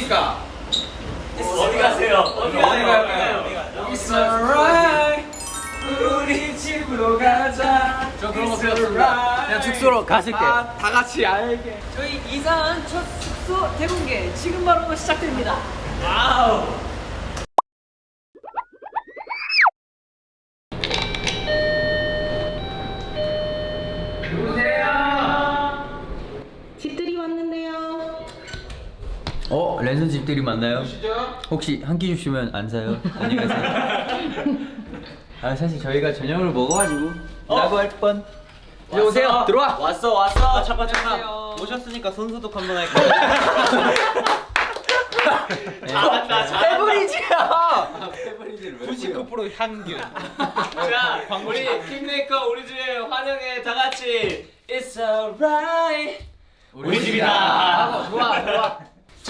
아십니까? 어디 가세요? 어디 가세요? It's alright 우리 집으로 가자 저 그런 거 배웠습니다 그냥 숙소로 가실게 다 같이 알게 저희 이사한 첫 숙소 대공개 지금 바로 시작됩니다. 와우. 랜선 집들이 맞나요? 혹시 한 끼 주시면 안 사요? 안녕하세요 아 사실 저희가 저녁을 먹어가지고 라고 할 뻔. 이제 오세요 들어와 왔어 왔어. 아, 잠깐 잠깐. 오셨으니까 손 소독 한번 할까요? 잘한다 잘한다. 페브리즈야 99% 향균. 자, 우리 킹메이커 우리 집에 환영해 다 같이. It's alright. 우리 집이다. 좋아 좋아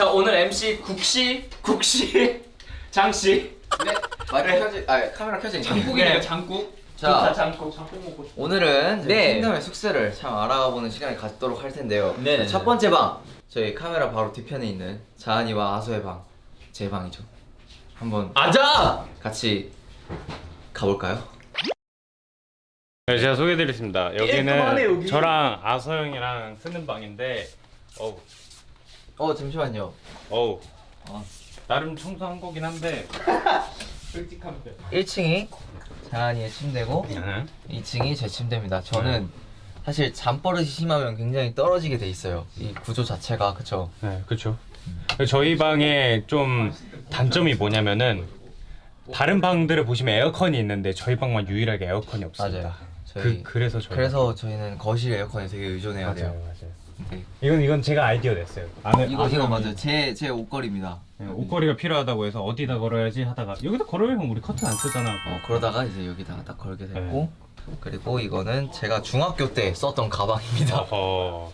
자 오늘 MC 국시 국시 장씨. 네 마이크 켜지 아 카메라 켜지 장국이네요 장국 좋다 자 장국 장국 먹고 싶어. 오늘은 저희 네. 킹덤의 숙소를 참 알아보는 시간을 갖도록 할 텐데요 네. 첫 번째 방 저희 카메라 바로 뒤편에 있는 자한이와 아소의 방 제 방이죠 한번 아자! 같이 가볼까요? 네, 제가 소개해드리겠습니다. 깔끔하네, 여기는 여기. 저랑 아서 형이랑 쓰는 방인데, 어우, 어 잠시만요 어우, 어. 나름 청소한 거긴 한데, 솔직하면 1층이 자한이의 침대고 네. 2층이 제 침대입니다 저는 사실 잠버릇이 심하면 굉장히 떨어지게 돼 있어요 이 구조 자체가 그쵸? 네, 그렇죠. 저희 방에 좀 단점이 뭐냐면은 다른 방들을 보시면 에어컨이 있는데 저희 방만 유일하게 에어컨이 없습니다. 맞아요 저희 그 그래서 저희 그래서 저희는 거실 에어컨에 되게 의존해야 맞아요, 돼요 맞아요. 네. 이건 이건 제가 아이디어 냈어요. 안에 이거 이거. 형이 맞아요. 제, 제 옷걸이입니다. 네, 옷걸이가 필요하다고 해서 어디다 걸어야지 하다가 여기다 형 우리 커튼 안 쓰잖아. 어, 그러다가 이제 여기다가 딱 걸게 됐고 그리고 이거는 제가 중학교 때 썼던 가방입니다. 어허.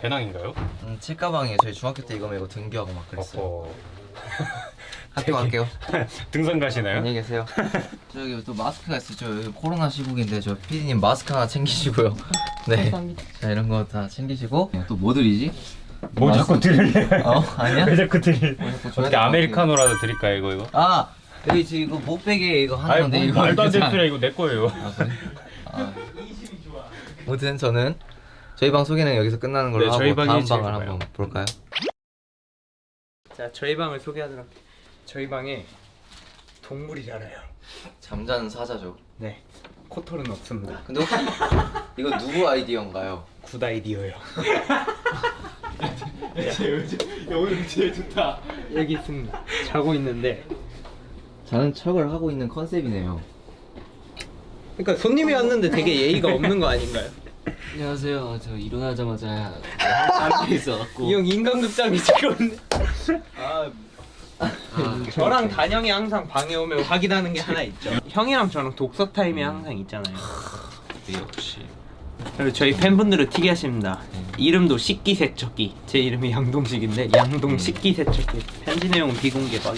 배낭인가요? 음, 책 가방이에요. 저희 중학교 때 이거 메고 등교하고 막 그랬어요 학교 갈게요 등산 가시나요? 안녕히 계세요 저기 또 마스크가 있어요 저 여기 코로나 시국인데 저 PD님 마스크 하나 챙기시고요 네. 자 이런 거 다 챙기시고 또 뭐 드리지? 뭐 자꾸 드릴래요? 어? 아니야? 왜 자꾸 드릴? 뭐 어떻게 아메리카노라도 드릴까요 이거 이거? 아 여기 지금 이거 목베개 이거 하나 아이 건데 뭐, 이거 말도 안 되는 소리야 이거 내 거예요. 아, 그래? 아. 아무튼 저는 저희 방 소개는 여기서 끝나는 걸로 네, 하고 다음 방을 좋아요. 한번 볼까요? 자 저희 방을 소개하도록. 저희 방에 동물이 살아요. 잠자는 사자죠 네. 코털은 없습니다. 근데 혹시 이거 누구 아이디어인가요? good 아이디어요. 오늘 제일 좋다 여기 있습니다. 자고 있는데. 자는 척을 하고 있는 컨셉이네요 그러니까 손님이 왔는데 되게 예의가 없는 거 아닌가요? 안녕하세요 저 일어나자마자 잠에 있어갖고 이 형 인간극장이 지금. 아, 저랑 단영이 항상 방에 오면 확인하는 게 하나 있죠. 형이랑 저랑 독서 타임이 항상 있잖아요. 역시 그리고 저희 팬분들은 특이하십니다. 이름도 식기세척기. 제 이름이 양동식인데 양동 식기세척기. 편지 내용은 비공개 박.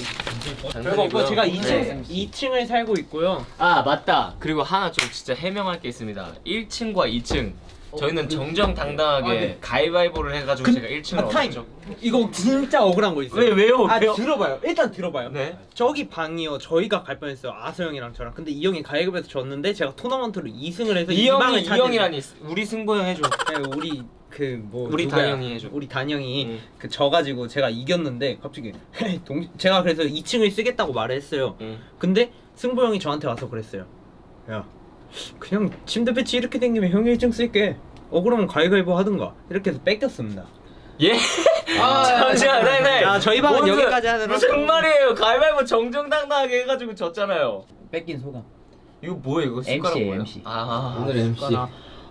별거 없고 제가 2층 네. 2층을 살고 있고요. 아 맞다 그리고 하나 좀 진짜 해명할 게 있습니다 1층과 2층 저희는 정정당당하게 아, 네. 가위바위보를 해가지고 제가 1층을 아, 타임. 얻었죠 이거 진짜 억울한 거 있어요. 왜, 왜요? 아 왜요? 들어봐요. 일단 들어봐요. 네. 저기 방이요. 저희가 갈 뻔했어요. 아서 형이랑 저랑. 근데 이 형이 가위바위보에서 졌는데 제가 토너먼트로 2승을 해서 이 방을 형이 이. 형이라니 우리 승보 형 해줘 네, 우리 그뭐 우리 단영이 해줘. 우리 단영이 응. 그 져가지고 제가 이겼는데 갑자기 동 제가 그래서 2층을 쓰겠다고 말을 했어요. 응. 근데 승보 형이 저한테 와서 그랬어요. 야 그냥 침대 배치 이렇게 댕기면 형이 1층 쓸게. 어 그러면 가위바위보 하든가 이렇게 해서 뺏겼습니다. 예? 잠시만 네네 야, 저희 방은 무슨- 여기까지 하느라. 무슨 말이에요 가위바위보 정정당당하게 해가지고 졌잖아요 뺏긴 소감. 이거 뭐예요 이거 숟가락 MC, 뭐예요? MC. 아 오늘 MC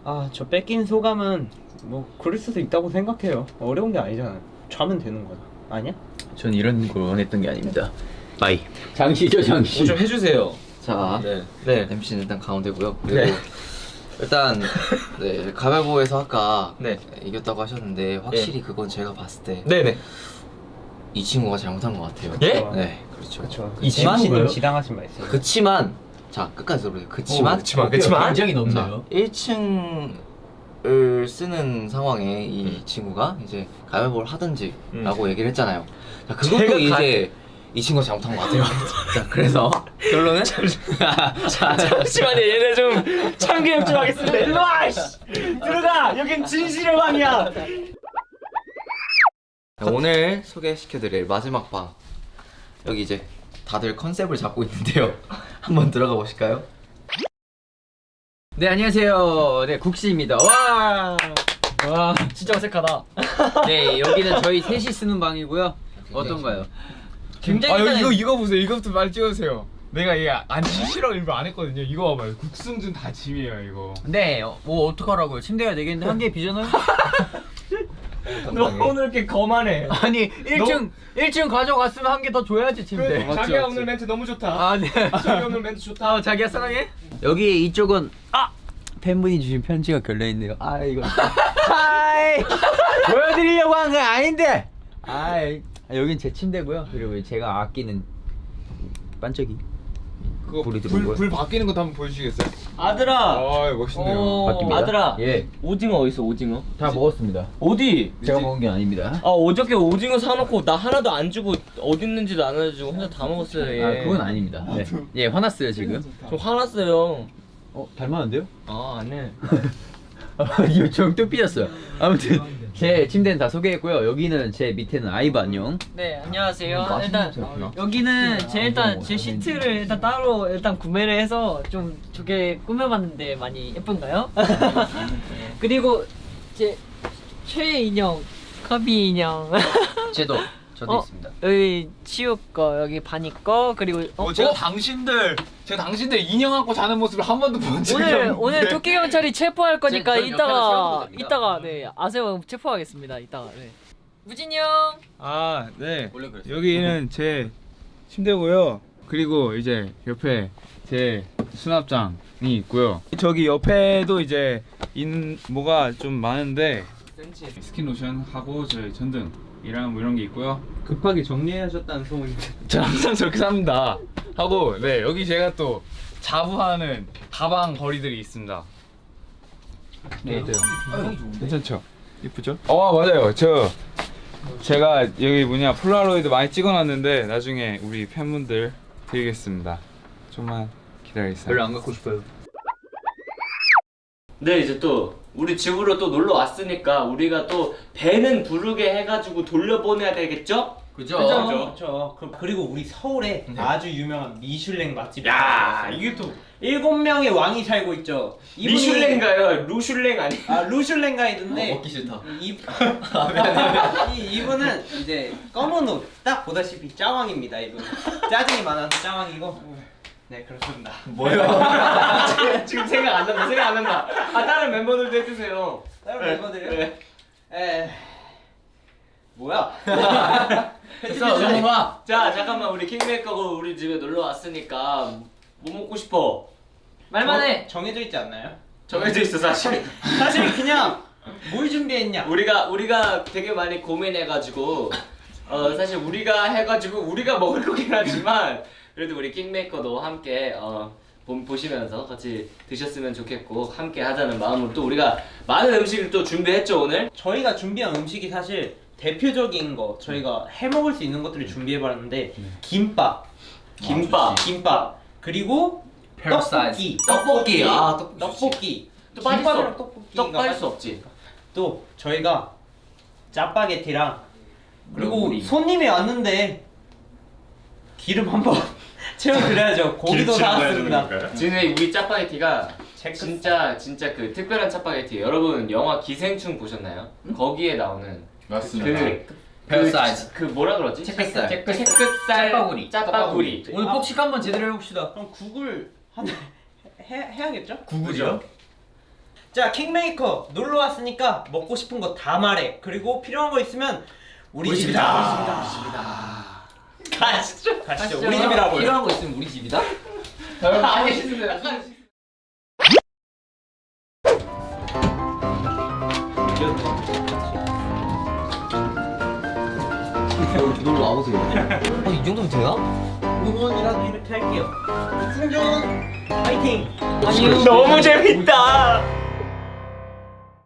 아저 뺏긴 소감은 뭐 그럴 수도 있다고 생각해요. 어려운 게 아니잖아요. 자면 되는 거야. 아니야? 전 이런 걸 원했던 게 아닙니다 바이 장시죠 장시. 뭐좀 해주세요 자 네. 네. MC는 일단 가운데고요 그리고 일단 네 가위바위보에서 아까 네. 이겼다고 하셨는데 확실히 그건 제가 봤을 때이 네네 친구가 잘못한 것 같아요 예? 네 그렇죠 그렇죠. 이 친구가요? MC는 지당하신 말씀. 그치만 자 끝까지 들어보세요 그치만 그치만 그치만 굉장히 자, 높네요. 1층 을 쓰는 상황에 이 친구가 이제 가위바위보를 하든지라고 얘기를 했잖아요. 자, 그것도 이제 이 친구가 잘못한 것 같아요. 자, 그래서 결론은 자, 잠시만요 얘네 좀 참교육 좀 하겠습니다 일로 와 씨. 들어가 여긴 진실의 방이야 자, 오늘 소개시켜드릴 마지막 방 여기 이제 다들 컨셉을 잡고 있는데요. 한번 들어가 보실까요? 네 안녕하세요. 네 국시입니다. 와. 와 진짜 어색하다 네 여기는 저희 셋이 쓰는 방이고요. 어떤가요? 굉장히 아 이거 이거 보세요. 이거부터 빨리 찍어주세요. 내가 이게 안 지시라고 일부러 안 했거든요. 이거 봐봐요. 국승준 다 짐이에요 이거. 네, 어, 뭐 어떡하라고요? 침대가 되겠는데 한 개 비잖아요? 너 오늘 이렇게 거만해 아니 1층 1층 가져갔으면 한 개 더 줘야지 침대. 자기야 오늘 멘트 너무 좋다. 아 네. 자기 오늘 멘트 좋다. 아 자기야 사랑해. 여기 이쪽은 아 팬분이 주신 편지가 걸려 있네요. 아 이거. 하이 보여드리려고 한 건 아닌데. 아이 아, 여긴 제 침대고요. 그리고 제가 아끼는 반짝이. 그거 불이 불, 들어온 거야? 불 바뀌는 것도 한번 보여주시겠어요? 아들아 아 멋있네요. 어, 바뀝니다. 아들아 예. 오징어 어딨어 오징어? 다 먹었습니다. 어디? 제가 먹은 게 아닙니다. 아 어저께 오징어 사놓고 나 하나도 안 주고 어디 있는지도 안 알려주고 혼자 다 먹었어요 얘. 아 그건 아닙니다. 네. 예 화났어요 지금. 저 화났어요 어 닮았는데요? 아 안해 이거 좀또 삐졌어요. 아무튼 제 침대는 다 소개했고요. 여기는 제 밑에는 아이바 안녕. 네 안녕하세요. 맛있는 일단. 여기는 제 일단 뭐, 제 시트를 일단 따로 일단 구매를 해서 좀 좋게 꾸며봤는데 많이 예쁜가요? 그리고 제 최애 인형 커비 인형 제도 저도 어, 있습니다. 여기 치우 거 여기 바니 거 그리고 어, 어, 제가 어? 당신들 제가 당신들 인형 안고 자는 모습을 한 번도 본 적이 오늘 없는데. 오늘 토끼 경찰이 체포할 거니까 옆에서 이따가. 이따가 네 아세요 체포하겠습니다 이따가 네. 무진이 형 아 네. 원래 그랬어요. 여기는 제 침대고요. 그리고 이제 옆에 제 수납장이 있고요. 저기 옆에도 이제 인 뭐가 좀 많은데 스킨 로션 하고 저희 전등 이랑 뭐 이런 게 있고요. 급하게 정리하셨다는 소문이 저 항상 저렇게 삽니다. 하고 네 여기 제가 또 자부하는 가방 거리들이 있습니다. 네, 어때요? 괜찮죠? 이쁘죠? 어 맞아요. 저 제가 여기 뭐냐 폴라로이드 많이 찍어놨는데 나중에 우리 팬분들 드리겠습니다. 좀만 기다리세요. 별로 안 갖고 싶어요. 네 이제 또 우리 집으로 또 놀러 왔으니까 우리가 또 배는 부르게 해가지고 돌려보내야 되겠죠? 그죠? 그렇죠. 그리고 우리 서울에 아주 유명한 미슐랭 맛집이 야, 이게 또 일곱 명의 왕이 살고 있죠. 미슐랭가요? 루슐랭 아니? 아 루슐랭 가이드인데 먹기 싫다. 이, 이 이분은 이제 검은 옷 딱 보다시피 짜왕입니다. 이분 짜증이 많아서 짜왕이고. 네 그렇습니다. 지금, 지금 생각 안 난다 생각 안 난다 아 다른 멤버들도 해주세요 다른 네, 멤버들이요? 네. 에 뭐야? 됐어 잠깐만 자 잠깐만 우리 킹메이커고 우리 집에 놀러 왔으니까 뭐 먹고 싶어? 말만 해 정- 정해져 있지 않나요? 정해져 있어 사실 사실 그냥 뭘 준비했냐? 우리가 우리가 되게 많이 고민해가지고 어 사실 우리가 해가지고 우리가 먹을 거긴 하지만 그래도 우리 킹메이커도 함께 어 보- 보시면서 같이 드셨으면 좋겠고 함께 하자는 마음으로 또 우리가 많은 음식을 또 준비했죠 오늘? 저희가 준비한 음식이 사실 대표적인 거 저희가 해 먹을 수 있는 것들을 준비해봤는데 김밥, 김밥 김밥. 그리고 떡볶이, 떡볶이. 아 떡볶이 떡볶이. 또 빠질 수 김밥이랑 없- 떡볶이가 떡 빠질 수 없지. 또 저희가 짜파게티랑 그리고 우리. 손님이 왔는데 기름 한번 채워드려야죠. 고기도 나왔습니다. 지금 우리 짜파게티가 진짜 진짜 그 특별한 짜파게티 여러분 영화 기생충 보셨나요? 거기에 나오는 맞습니다. 그 벨사이즈. 그 뭐라 그러지? 채끝살. 채끝- 채끝살 짜파구리. 짜파구리 오늘 폭식 한번 제대로 해봅시다. 그럼 국을 한 해, 해야겠죠? 구구죠? 자 킹메이커 놀러 왔으니까 먹고 싶은 거 다 말해. 그리고 필요한 거 있으면 우리, 집이다. 우리 집이다. 가시죠. 가시죠. 우리 집이라고요. 필요한 거 있으면 우리 집이다? 알겠습니다. 여기 놀러 와보세요. 어, 이 정도면 되나? 응원이라도 이렇게 할게요. 승준 파이팅. 너무 재밌다.